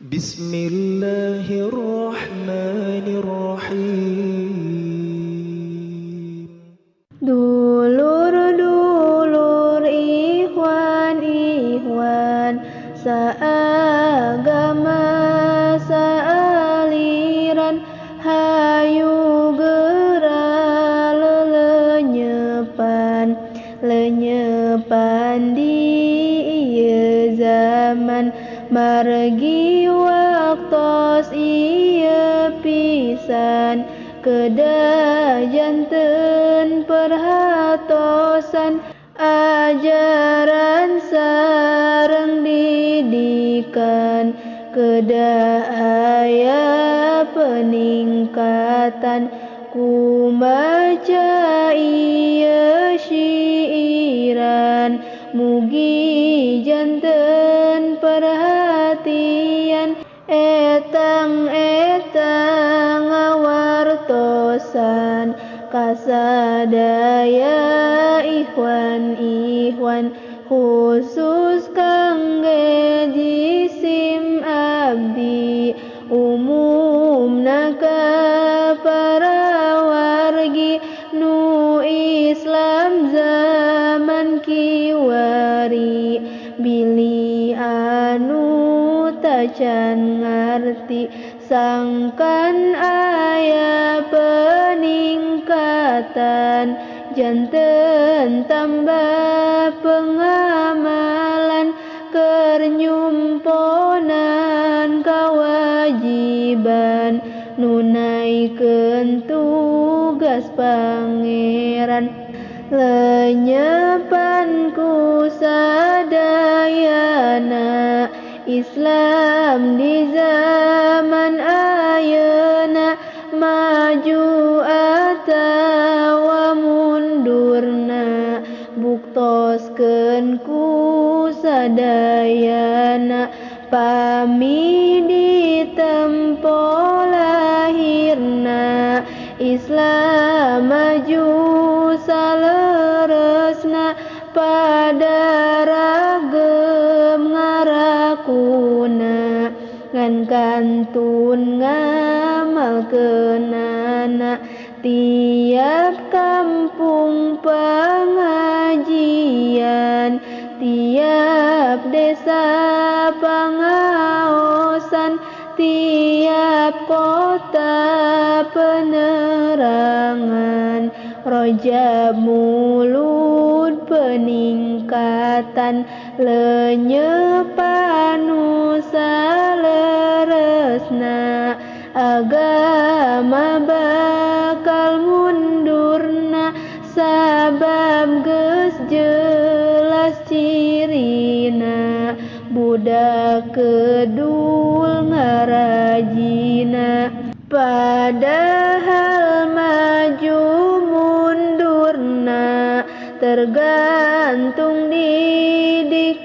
Bismillahirrahmanirrahim. Dulur-dulur ikhwan ikhwan Seagama sealiran Hayu gerak lelenyepan Lenyepan di zaman Margi waktos iya pisan Kedajanten perhatosan Ajaran sareng didikan Kedaya peningkatan Ku maca iya syiiran Mugi janten perhatian ngawartosan Kasadaya ikhwan-ikhwan Khusus kangge jisim abdi Umumna ka para wargi Nu Islam zaman kiwari Bili anu tacan ngarti Sangkan aya peningkatan Janten tambah pengamalan Kernyumponan kewajiban Nunaikeun tugas pangeran. Lenyepan ku sadayana Islam di zaman ayeuna Maju atawa mundurna Buktoskeun ku sadayana Ngan kantun ngamalkeunana Tiap kampung pengajian Tiap desa pangaosan Tiap kota penerangan. Rojab mulut peningkatan Lenyepan saleresna Agama bakal mundurna Sabab geus jelas cirina Budak kedul ngarajina. Padahal Tergantung didikanana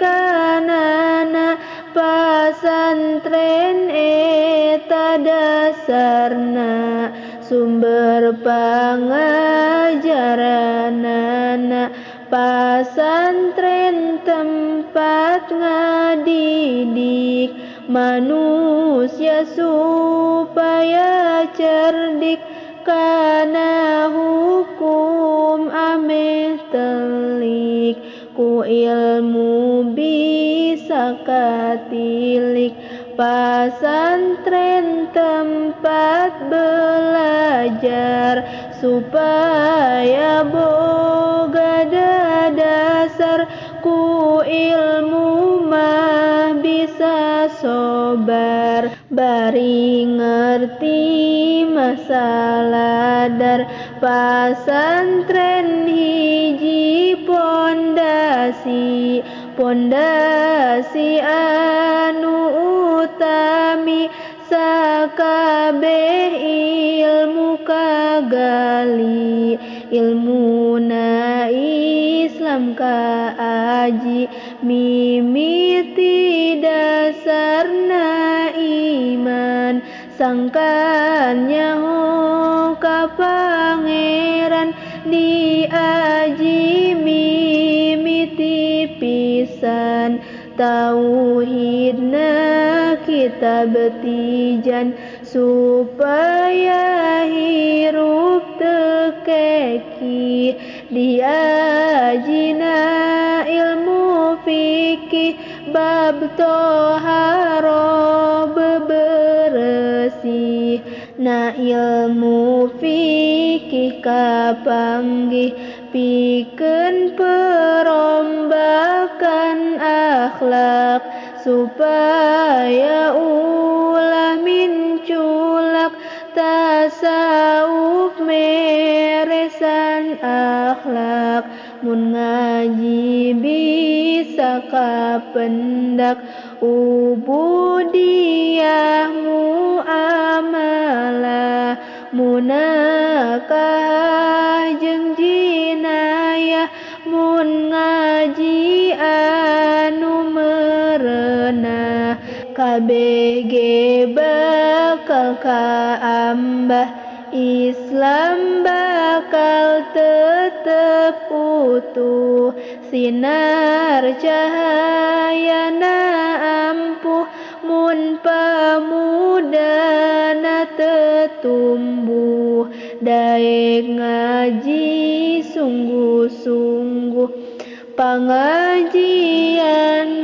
Pasantren eta dasarna Sumber pangajaranana Pasantren tempat ngadidik Manusia supaya cerdik. Kana hukum telik Ku ilmu bisa katilik. Pasantren tempat belajar Supaya boga dasar. Ku ilmu mah bisa sobar Bari ngerti masalah dar Pasantren hiji pondasi Pondasi anu utami Sakabeh ilmu kagali. Ilmuna Islam kaaji Mimiti dasarna iman Sangkan nyaho ka pangeran Diaji mimiti pisan Tauhidna kita betijan supaya hirup tekeki diajina ilmu fikih bab toharo bebersih na ilmu fikih kapanggih piken perombakan akhlak supaya ulah minculak tasawuf meresan akhlak. Mun ngaji bisa kapendak ubudiyah muamalah munakah jeung jinayah mun ngaji anu merenah. KBG bakal kaambah. Islam bakal tetep utuh. Sinar cahayana ampuh mun pamudana tetumbuh Daeng ngaji sungguh-sungguh Pengajian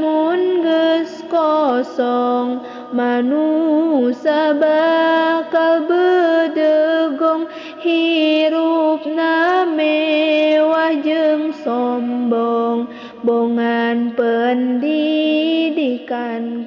munges kosong. Manusia bakal bedegong Hirup nama wajeng sombong. Bongan pendidikan